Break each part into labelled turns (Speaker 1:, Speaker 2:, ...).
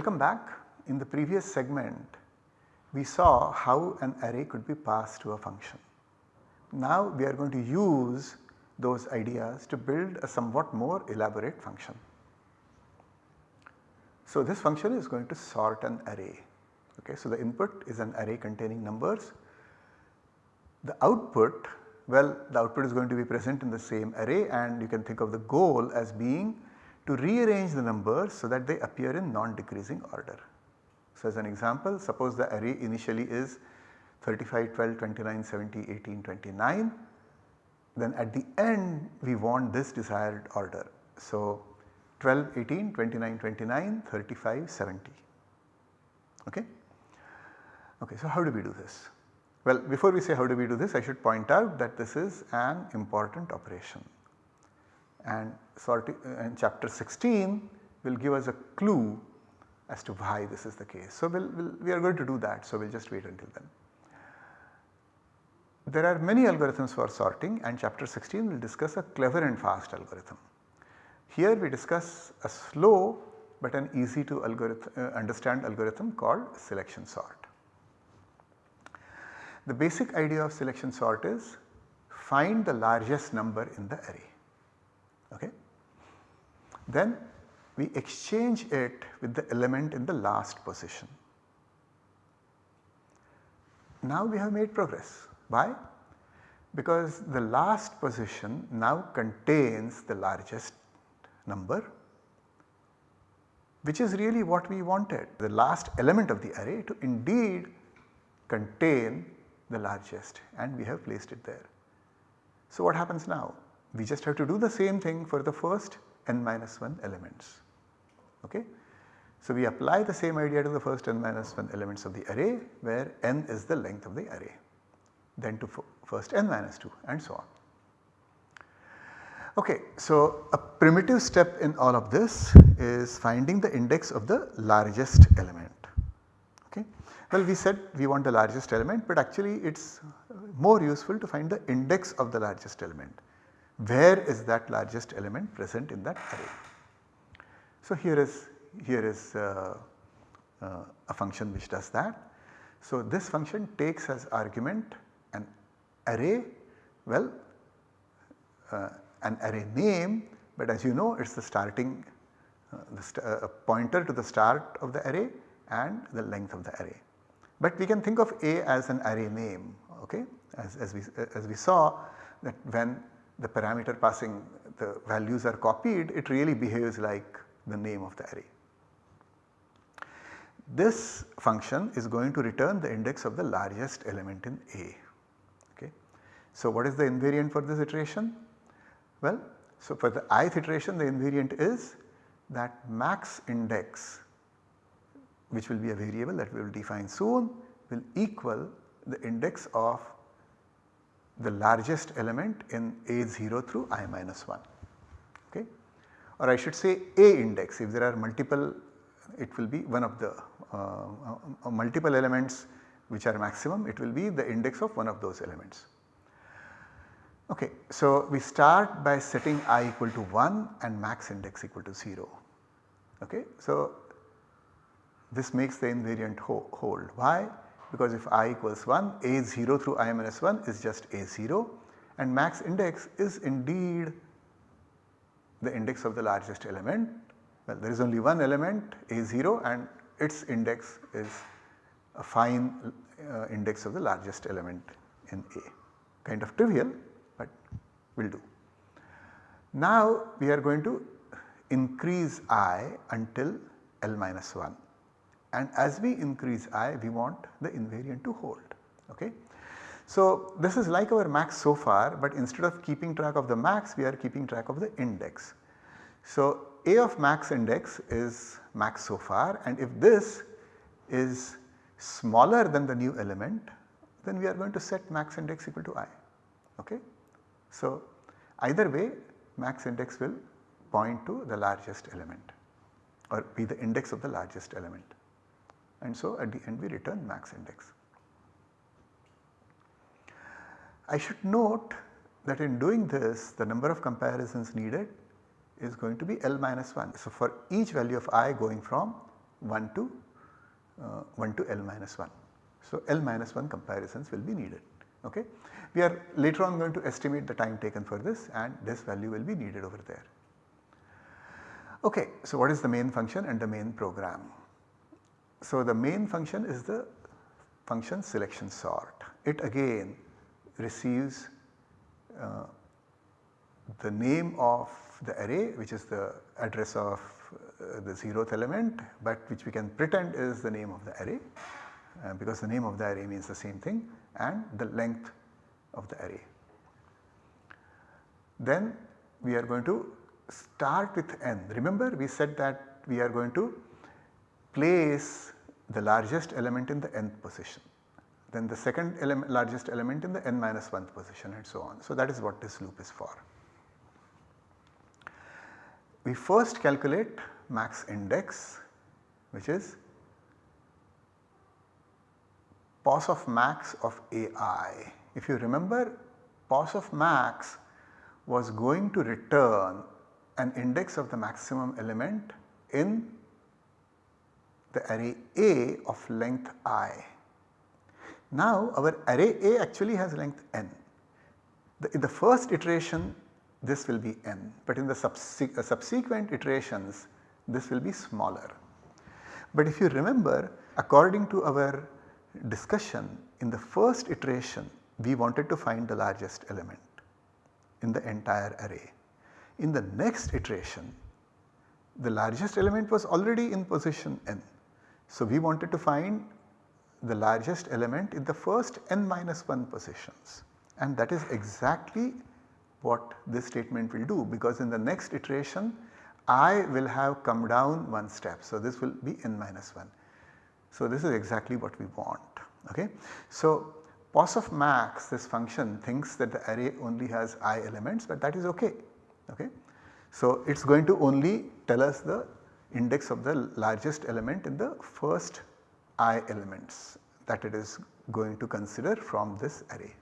Speaker 1: Welcome back. In the previous segment we saw how an array could be passed to a function. Now we are going to use those ideas to build a somewhat more elaborate function. So this function is going to sort an array. Okay, so the input is an array containing numbers. The output, well the output is going to be present in the same array and you can think of the goal as being to rearrange the numbers so that they appear in non-decreasing order. So as an example suppose the array initially is 35, 12, 29, 70, 18, 29 then at the end we want this desired order. So 12, 18, 29, 29, 35, 70. Okay? Okay, so how do we do this? Well, before we say how do we do this, I should point out that this is an important operation and sorting and chapter 16 will give us a clue as to why this is the case. So, we'll, we'll, we are going to do that, so we will just wait until then. There are many algorithms for sorting and chapter 16 will discuss a clever and fast algorithm. Here we discuss a slow but an easy to algorithm, uh, understand algorithm called selection sort. The basic idea of selection sort is find the largest number in the array. Okay? Then we exchange it with the element in the last position. Now we have made progress. Why? Because the last position now contains the largest number which is really what we wanted the last element of the array to indeed contain the largest and we have placed it there. So what happens now? We just have to do the same thing for the first n minus 1 elements. Okay? So we apply the same idea to the first n minus 1 elements of the array where n is the length of the array then to first n minus 2 and so on. Okay, so a primitive step in all of this is finding the index of the largest element. Okay. Well we said we want the largest element but actually it is more useful to find the index of the largest element. Where is that largest element present in that array? So here is here is uh, uh, a function which does that. So this function takes as argument an array well uh, an array name but as you know it is the starting uh, the st uh, pointer to the start of the array and the length of the array. But we can think of A as an array name okay as, as, we, as we saw that when the parameter passing the values are copied it really behaves like the name of the array. This function is going to return the index of the largest element in A. Okay. So what is the invariant for this iteration? Well, so for the ith iteration the invariant is that max index which will be a variable that we will define soon will equal the index of the largest element in A0 through i minus 1 okay or I should say A index if there are multiple it will be one of the uh, uh, uh multiple elements which are maximum it will be the index of one of those elements. Okay, so we start by setting i equal to 1 and max index equal to 0. Okay, so this makes the invariant ho hold. Why? Because if i equals 1, a0 through i minus 1 is just a0 and max index is indeed the index of the largest element. Well, there is only one element a0 and its index is a fine uh, index of the largest element in A. Kind of trivial, but will do. Now we are going to increase i until L minus 1 and as we increase i we want the invariant to hold. Okay. So this is like our max so far but instead of keeping track of the max we are keeping track of the index. So a of max index is max so far and if this is smaller than the new element then we are going to set max index equal to i. Okay. So, either way max index will point to the largest element or be the index of the largest element and so at the end we return max index. I should note that in doing this the number of comparisons needed is going to be L minus 1. So, for each value of i going from 1 to uh, 1 to L minus 1. So, L minus 1 comparisons will be needed. Okay. We are later on going to estimate the time taken for this and this value will be needed over there. Okay, so what is the main function and the main program? So the main function is the function selection sort. It again receives uh, the name of the array which is the address of uh, the zeroth element but which we can pretend is the name of the array uh, because the name of the array means the same thing and the length of the array. Then we are going to start with n. Remember we said that we are going to place the largest element in the nth position then the second largest element in the n minus 1th position and so on. So that is what this loop is for. We first calculate max index which is pos of max of ai. If you remember pos of max was going to return an index of the maximum element in the array A of length i. Now our array A actually has length n. The, in the first iteration this will be n but in the subse uh, subsequent iterations this will be smaller. But if you remember according to our discussion in the first iteration we wanted to find the largest element in the entire array. In the next iteration the largest element was already in position n. So we wanted to find the largest element in the first n minus 1 positions and that is exactly what this statement will do because in the next iteration i will have come down one step. So this will be n minus 1. So this is exactly what we want. Okay. So pos of max this function thinks that the array only has i elements but that is okay. okay. So it is going to only tell us the index of the largest element in the first i elements that it is going to consider from this array.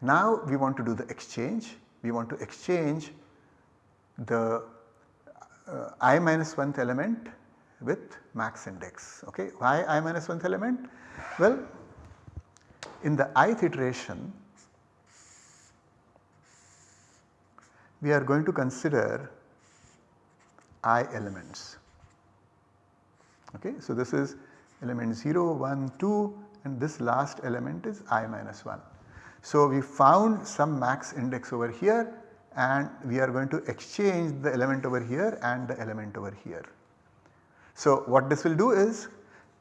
Speaker 1: Now we want to do the exchange, we want to exchange the uh, i minus 1th element with max index. Okay. Why i minus 1th element? Well, in the ith iteration we are going to consider i elements. Okay. So, this is element 0, 1, 2 and this last element is i minus 1. So, we found some max index over here and we are going to exchange the element over here and the element over here. So what this will do is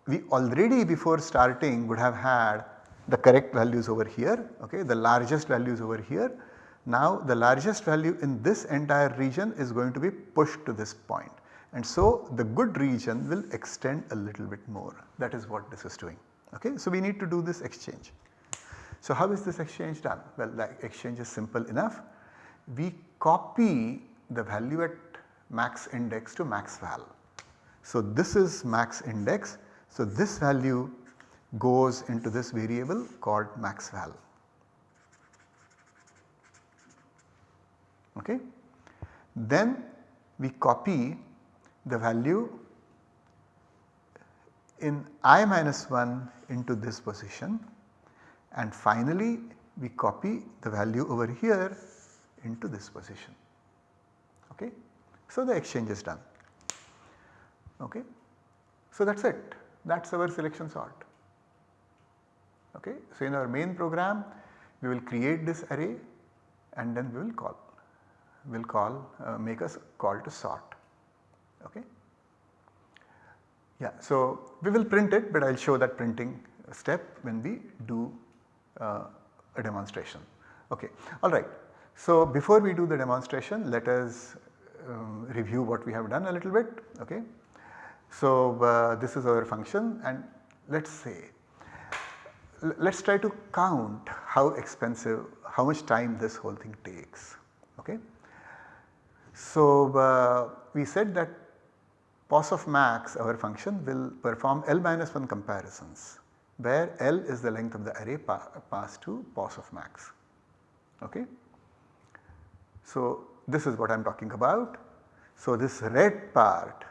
Speaker 1: we already before starting would have had the correct values over here okay the largest values over here. Now the largest value in this entire region is going to be pushed to this point and so the good region will extend a little bit more that is what this is doing okay. So we need to do this exchange. So how is this exchange done? Well the exchange is simple enough. We copy the value at max index to max val so this is max index. So this value goes into this variable called max val. Okay. Then we copy the value in i minus 1 into this position and finally we copy the value over here into this position. Okay. So the exchange is done. Okay. So that is it that is our selection sort. Okay. So in our main program we will create this array and then we will call will call uh, make a call to sort. Okay. Yeah, so we will print it but I will show that printing step when we do uh, a demonstration. Okay, alright. So before we do the demonstration let us um, review what we have done a little bit. Okay. So uh, this is our function and let us say let us try to count how expensive how much time this whole thing takes. Okay. So uh, we said that pos of max our function will perform L minus 1 comparisons where L is the length of the array pa passed to pos of max. Okay. So this is what I am talking about. So this red part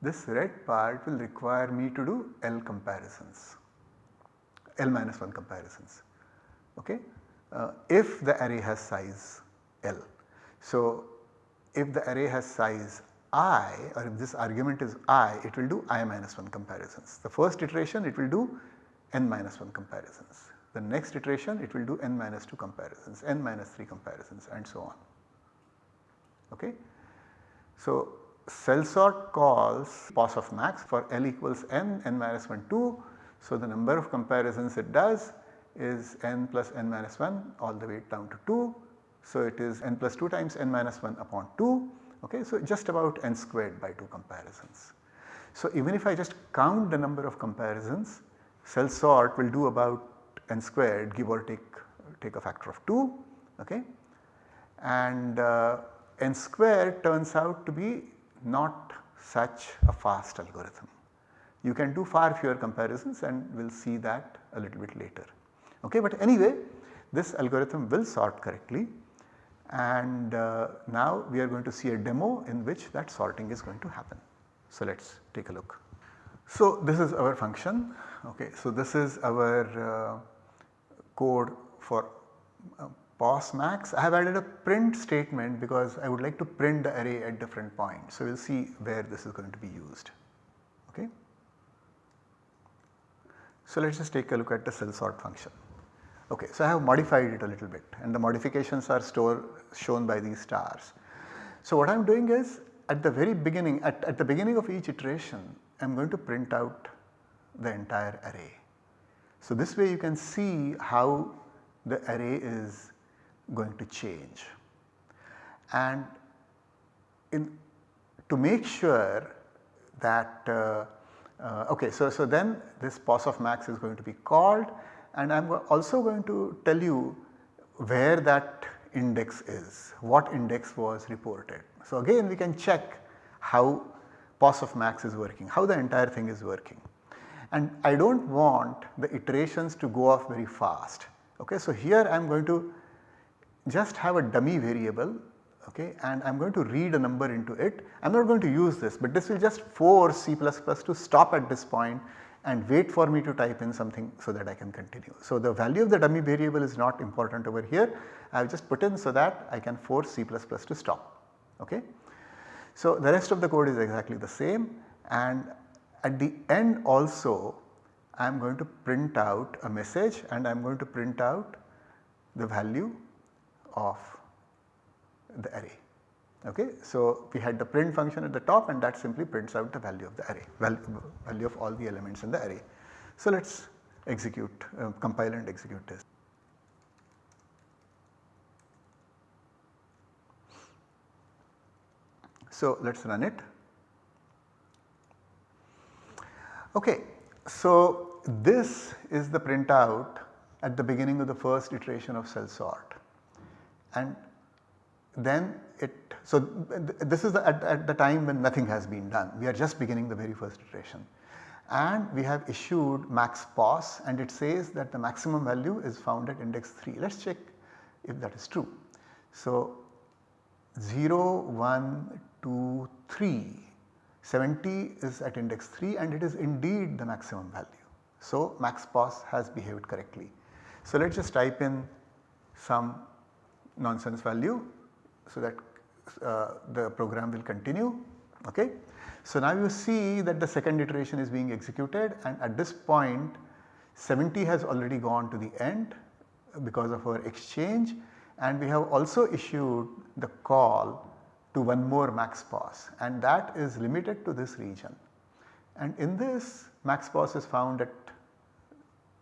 Speaker 1: this red part will require me to do L comparisons, L minus 1 comparisons okay, uh, if the array has size L. So, if the array has size i or if this argument is i it will do i minus 1 comparisons. The first iteration it will do n minus 1 comparisons. The next iteration it will do n minus 2 comparisons, n minus 3 comparisons and so on. Okay. So, cell sort calls pos of max for L equals n, n minus 1 2. So, the number of comparisons it does is n plus n minus 1 all the way down to 2. So, it is n plus 2 times n minus 1 upon 2 okay. So, just about n squared by 2 comparisons. So, even if I just count the number of comparisons cell sort will do about n squared give or take take a factor of 2 okay. And uh, n squared turns out to be not such a fast algorithm. You can do far fewer comparisons and we will see that a little bit later. Okay, but anyway this algorithm will sort correctly and uh, now we are going to see a demo in which that sorting is going to happen. So let us take a look. So this is our function okay. So this is our uh, code for uh, pos max. I have added a print statement because I would like to print the array at different points. So we will see where this is going to be used. Okay. So let us just take a look at the cell sort function. Okay, so I have modified it a little bit and the modifications are store, shown by these stars. So what I am doing is at the very beginning, at, at the beginning of each iteration I am going to print out the entire array. So this way you can see how the array is going to change. And in, to make sure that uh, uh, okay so, so then this pos of max is going to be called and I am also going to tell you where that index is, what index was reported. So again we can check how pos of max is working, how the entire thing is working. And I do not want the iterations to go off very fast. Okay, so here I am going to just have a dummy variable okay, and I am going to read a number into it. I am not going to use this but this will just force C++ to stop at this point and wait for me to type in something so that I can continue. So the value of the dummy variable is not important over here. I have just put in so that I can force C++ to stop. Okay. So the rest of the code is exactly the same and at the end also I am going to print out a message and I am going to print out the value of the array. Okay. So, we had the print function at the top and that simply prints out the value of the array, value, value of all the elements in the array. So, let us execute, uh, compile and execute this. So, let us run it. Okay. So, this is the printout at the beginning of the first iteration of cell sort and then it so this is the, at, at, the time when nothing has been done we are just beginning the very first iteration and we have issued max pos and it says that the maximum value is found at index 3 let us check if that is true. So 0 1 2 3 70 is at index 3 and it is indeed the maximum value. So max pos has behaved correctly. So let us just type in some nonsense value so that uh, the program will continue. Okay. So now you see that the second iteration is being executed and at this point 70 has already gone to the end because of our exchange and we have also issued the call to one more max pos and that is limited to this region. And in this max pos is found at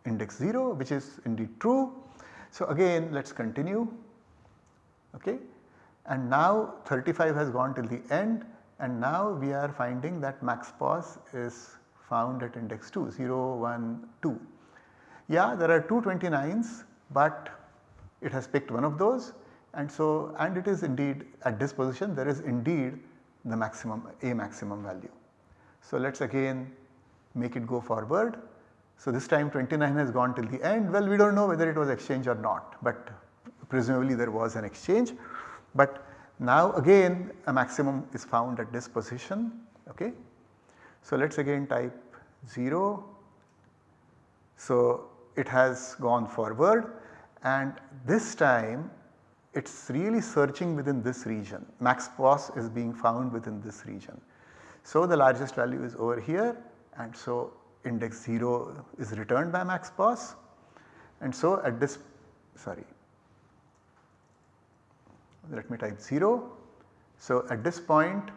Speaker 1: index 0 which is indeed true. So again let us continue okay and now 35 has gone till the end and now we are finding that max pos is found at index 2 0 1 2. Yeah there are two 29s but it has picked one of those and so and it is indeed at this position there is indeed the maximum a maximum value. So let us again make it go forward. So this time 29 has gone till the end well we do not know whether it was exchange or not but presumably there was an exchange but now again a maximum is found at this position okay. So let us again type 0. So it has gone forward and this time it is really searching within this region max pos is being found within this region. So the largest value is over here and so index 0 is returned by max pos and so at this sorry let me type 0. So at this point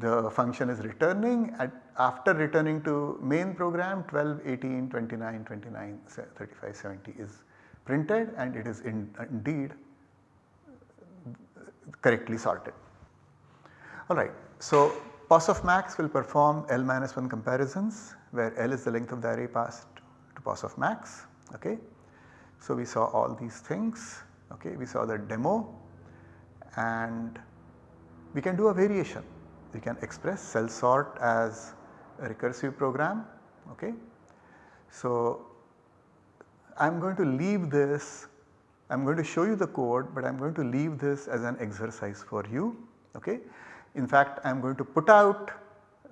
Speaker 1: the function is returning at after returning to main program 12, 18, 29, 29, 35, 70 is printed and it is in, indeed correctly sorted. Alright, so pos of max will perform L minus 1 comparisons where L is the length of the array passed to pos of max. Okay. So we saw all these things, okay. we saw the demo and we can do a variation. We can express cell sort as a recursive program. Okay. So I am going to leave this, I am going to show you the code but I am going to leave this as an exercise for you. Okay. In fact, I am going to put out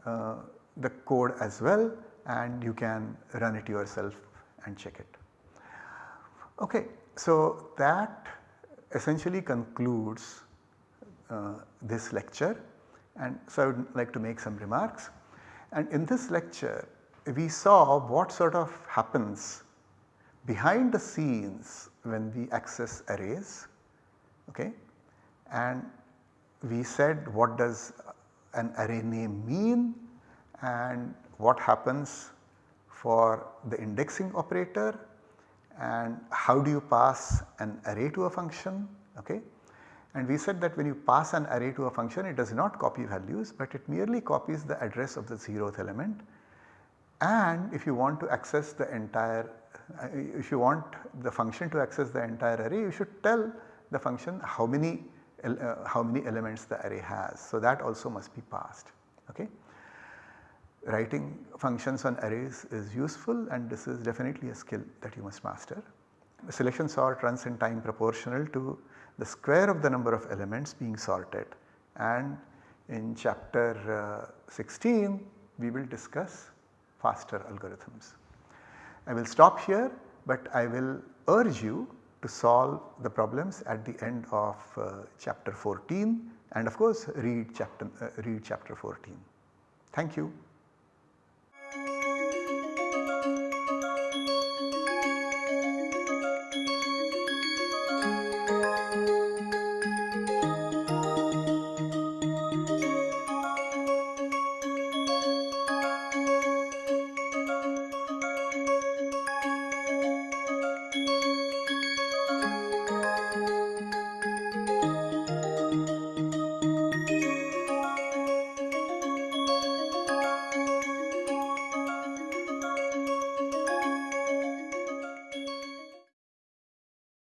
Speaker 1: uh, the code as well and you can run it yourself and check it. Okay, so that essentially concludes uh, this lecture. And so I would like to make some remarks. And in this lecture we saw what sort of happens behind the scenes when we access arrays okay? And we said what does an array name mean and what happens for the indexing operator and how do you pass an array to a function okay. And we said that when you pass an array to a function it does not copy values but it merely copies the address of the 0th element and if you want to access the entire uh, if you want the function to access the entire array you should tell the function how many uh, how many elements the array has. So that also must be passed. Okay. Writing functions on arrays is useful and this is definitely a skill that you must master. The selection sort runs in time proportional to the square of the number of elements being sorted and in chapter uh, 16 we will discuss faster algorithms. I will stop here but I will urge you to solve the problems at the end of uh, chapter 14 and of course read chapter, uh, read chapter 14. Thank you.